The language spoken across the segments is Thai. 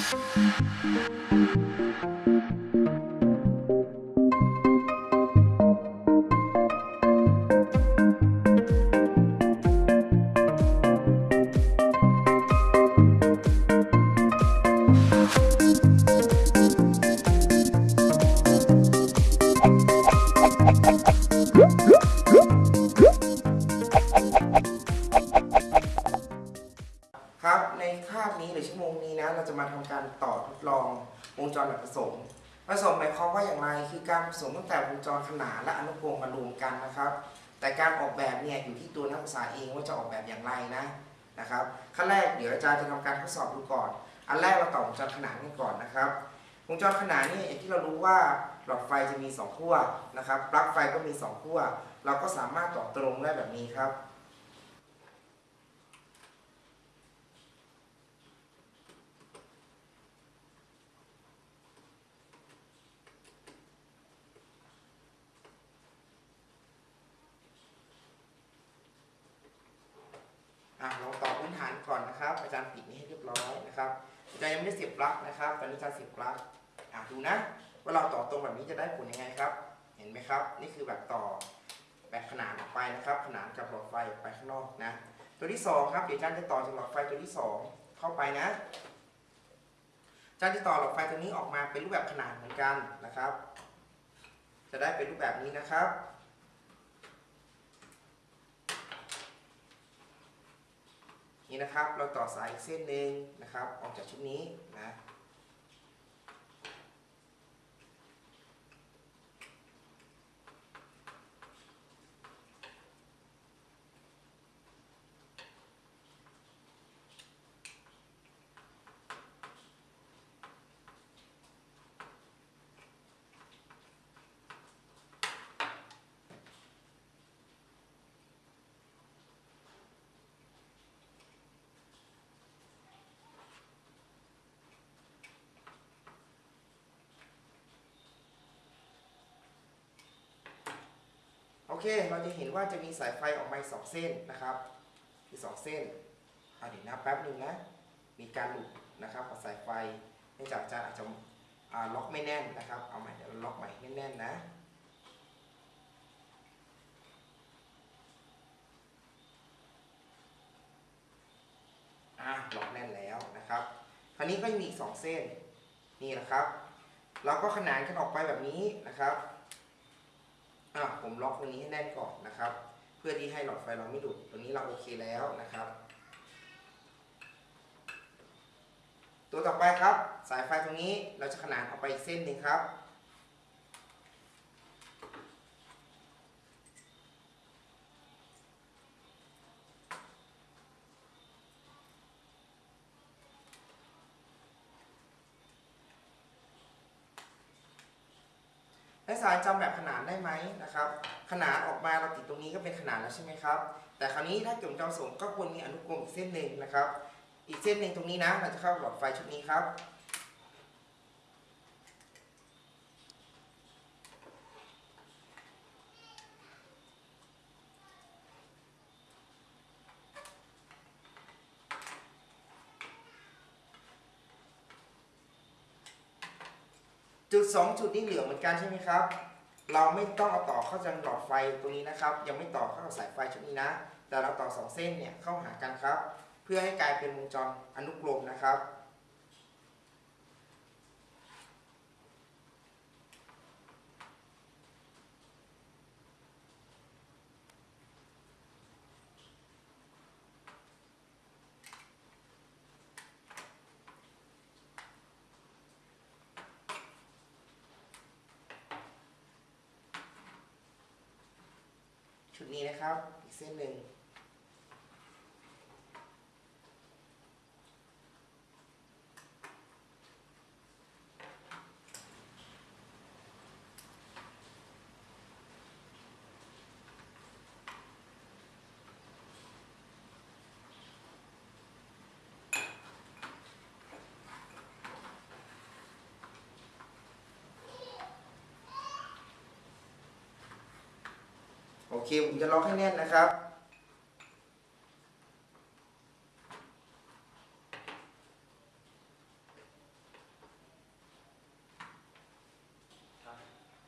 Thank you. ครับ ในคาบนี้หรือชั่วโมงนี้นะ เราจะมาทำการต่อทดลองวงจรแบบผสม ผสมหมายความว่าอย่างไร คือการผสมตั้งแต่วงจรขนานและอนุกรมมารวมกันนะครับ แต่การออกแบบเนี่ยอยู่ที่ตัวนักศึกษาเองว่าจะออกแบบอย่างไรนะนะครับ ขั้นแรกเดี๋ยวอาจารย์จะทำการทดสอบดูก่อน อันแรกเราต่อวงจรขนานกันก่อนนะครับ วงจรขนานเนี่ยอย่างที่เรารู้ว่าหลอดไฟจะมีสองขั้วนะครับ ปลั๊กไฟก็มีสองขั้ว เราก็สามารถต่อตรงได้แบบนี้ครับ อะเราต่อพื้นฐานก่อนนะครับ อาจารย์ปิดนี้ให้เรียบร้อยนะครับ มได้สียบลักนะครับตอนนี้อาจารย์เสียบลักอะดูนะว่าเราต่อตรงแบบนี้จะได้ผลยังไงครับ เห็นไหมครับ นี่คือแบบต่อแบบขนานออกไปนะครับ ขนานกับหลอดไฟไปข้างนอกนะ ตัวที่สองครับเดี๋ยวอาจารย์จะต่อจากหลอดไฟตัวที่สองเข้าไปนะอาจารย์จะต่อหลอดไฟตัวนี้ออกมาเป็นรูปแบบขนานเหมือนกันนะครับ จะได้เป็นรูปแบบนี้นะครับ นี่นะครับ เราต่อสายอีกเส้นหนึ่งนะครับ ออกจากชุดนี้นะ เค เราจะเห็นว่าจะมีสายไฟออกมาสองเส้นนะครับคือสองเส้นอะเดี๋ยวนะแป๊บหนึ่งนะ มีการหลุดนะครับของสายไฟเนื่องจากอาจารย์อาจจะล็อกไม่แน่นนะครับ เอาใหม่เดี๋ยวล็อกใหม่ให้แน่นๆนะอะล็อกแน่นแล้วนะครับคราวนี้ก็ยังมีอีกสองเส้นนี่นะครับ เราก็ขนานกันออกไปแบบนี้นะครับ อะผมล็อกตรงนี้ให้แน่นก่อนนะครับ เพื่อที่ให้หลอดไฟเราไม่ดุดตรงนี้เราโอเคแล้วนะครับ ตัวต่อไปครับ สายไฟตรงนี้เราจะขนานออกไปอีกเส้นหนึ่งครับ กศึกษาจำแบบขนานได้ไหมนะครับ ขนานออกมาเราติดตรงนี้ก็เป็นขนานแล้วใช่ไหมครับ แต่คราวนี้ถ้าเกี่ยวกับจอสงก็ควรมีอนุกรมอีกเส้นหนึ่งนะครับ อีกเส้นหนึ่งตรงนี้นะเราจะเข้าหลอดไฟชุดนี้ครับ จุด2จุดนี้เหลือเหมือนกันใช่ไหมครับ เราไม่ต้องเอาต่อเข้าจังหลอดไฟตรงนี้นะครับ ยังไม่ต่อเข้ากับสายไฟชุดนี้นะ แต่เราต่อ2เส้นเนี่ยเข้าหากันครับ เพื่อให้กลายเป็นวงจรอนุกรมนะครับ ชุดนี้นะครับ อีกเส้นหนึ่ง เคผมจะล็อกให้แน่นนะครับ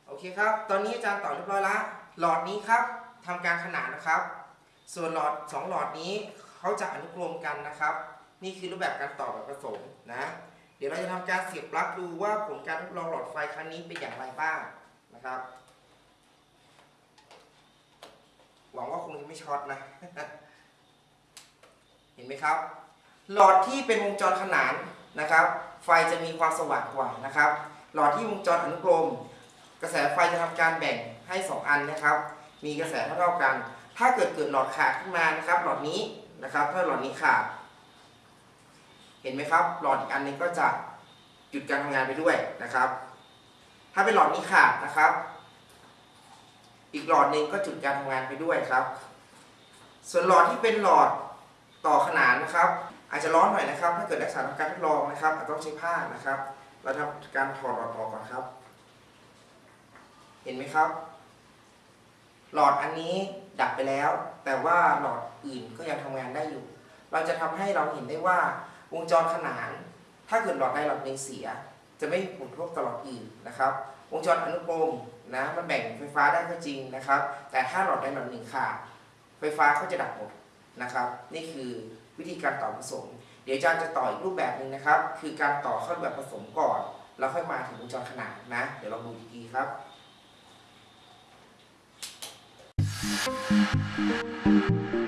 โอเคครับ ตอนนี้อาจารย์ต่อเรียบร้อยละหลอดนี้ครับทำการขนานนะครับ ส่วนหลอด 2 หลอดนี้เขาจะอนุกรมกันนะครับ นี่คือรูปแบบการต่อแบบผสมนะ เดี๋ยวเราจะทำการเสียบปลั๊กดูว่าผลการทดลองหลอดไฟครั้งนี้เป็นอย่างไรบ้างนะครับ หวังว่าคงจะไม่ช็อตนะ เห็นไหมครับ หลอดที่เป็นวงจรขนานนะครับ ไฟจะมีความสว่างกว่านะครับ หลอดที่วงจรอนุกรม กระแสไฟจะทำการแบ่งให้ 2 อันนะครับ มีกระแสเท่าๆกัน ถ้าเกิดเกิดหลอดขาดขึ้นมานะครับ หลอดนี้นะครับ ถ้าหลอดนี้ขาด เห็นไหมครับ หลอดอีกอันนึงก็จะหยุดการทำงานไปด้วยนะครับ ถ้าเป็นหลอดนี้ขาดนะครับ อีกหลอดหนึ่งก็จุดการทำงานไปด้วยครับ ส่วนหลอดที่เป็นหลอดต่อขนานนะครับ อาจจะร้อนหน่อยนะครับ ถ้าเกิดนักศึกษาทำการทดลองนะครับอาจต้องใช้ผ้านะครับ เราทำการถอดหลอดออกก่อนครับ เห็นไหมครับ หลอดอันนี้ดับไปแล้ว แต่ว่าหลอดอื่นก็ยังทำงานได้อยู่ เราจะทำให้เราเห็นได้ว่าวงจรขนาน ถ้าเกิดหลอดใดหลอดหนึ่งเสีย จะไม่ผลกระทบต่อหลอดอื่นนะครับ วงจรอนุกรมนะมันแบ่งไฟฟ้าได้ก็จริงนะครับ แต่ถ้าหลอดใดหลอดหนึ่งขาดไฟฟ้าก็จะดับหมดนะครับ นี่คือวิธีการต่อผสม เดี๋ยวอาจารย์จะต่ออีกรูปแบบหนึ่งนะครับ คือการต่อเข้าแบบผสมก่อน แล้วค่อยมาถึงวงจรขนานนะ เดี๋ยวเราดูอีกทีครับ Thank